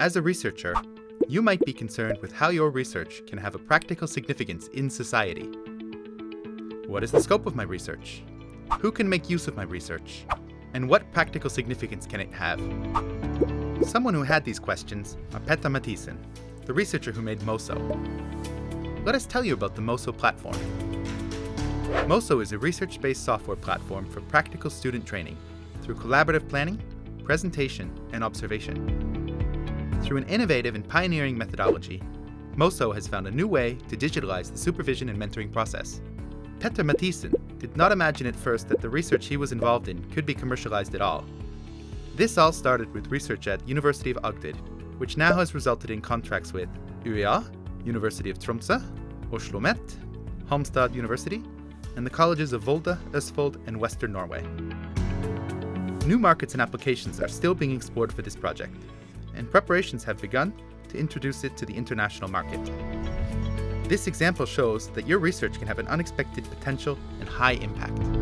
As a researcher, you might be concerned with how your research can have a practical significance in society. What is the scope of my research? Who can make use of my research? And what practical significance can it have? Someone who had these questions are Petter Mathisen, the researcher who made Moso. Let us tell you about the Moso platform. Moso is a research-based software platform for practical student training through collaborative planning, presentation, and observation. Through an innovative and pioneering methodology, Moso has found a new way to digitalize the supervision and mentoring process. Petter Mathisen did not imagine at first that the research he was involved in could be commercialized at all. This all started with research at University of Agder, which now has resulted in contracts with UEA, University of Tromsø, Oslo Met, Halmstad University, and the colleges of Volda, Østfold, and Western Norway. New markets and applications are still being explored for this project, and preparations have begun to introduce it to the international market. This example shows that your research can have an unexpected potential and high impact.